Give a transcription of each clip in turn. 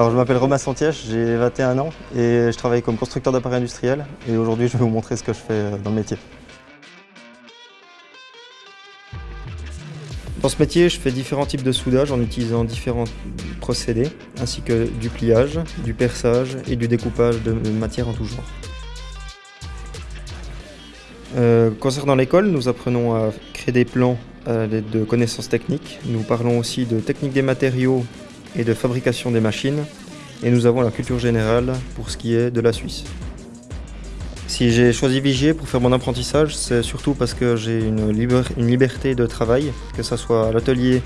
Alors je m'appelle Romain Santièche, j'ai 21 ans et je travaille comme constructeur d'appareils industriels et aujourd'hui je vais vous montrer ce que je fais euh, dans le métier. Dans ce métier, je fais différents types de soudage en utilisant différents procédés, ainsi que du pliage, du perçage et du découpage de matière en tout genre. Euh, concernant l'école, nous apprenons à créer des plans à l'aide de connaissances techniques. Nous parlons aussi de technique des matériaux et de fabrication des machines. Et nous avons la culture générale pour ce qui est de la Suisse. Si j'ai choisi Vigier pour faire mon apprentissage, c'est surtout parce que j'ai une, liberté de travail, que ce soit à l'atelier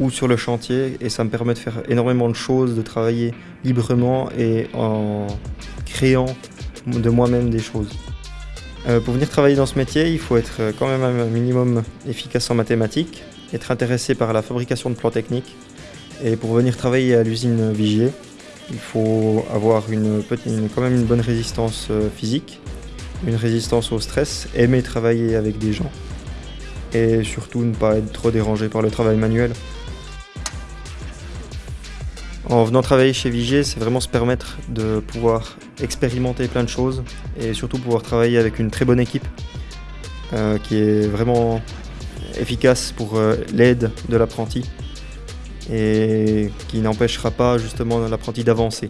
ou sur le chantier, et ça me permet de faire énormément de choses, de travailler librement et en créant de moi-même des choses. Euh, pour venir travailler dans ce métier, il faut être quand même un minimum efficace en mathématiques, être intéressé par la fabrication de plans techniques. Et pour venir travailler à l'usine Vigier, il faut avoir une, quand même une bonne résistance euh, physique, une résistance au stress, aimer travailler avec des gens et surtout ne pas être trop dérangé par le travail manuel. En venant travailler chez Vigier, c'est vraiment se permettre de pouvoir expérimenter plein de choses et surtout pouvoir travailler avec une très bonne équipe euh, qui est vraiment efficace pour euh, l'aide de l'apprenti et qui n'empêchera pas justement l'apprenti d'avancer.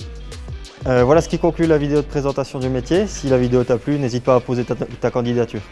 Euh, voilà ce qui conclut la vidéo de présentation du métier. Si la vidéo t'a plu, n'hésite pas à poser ta candidature.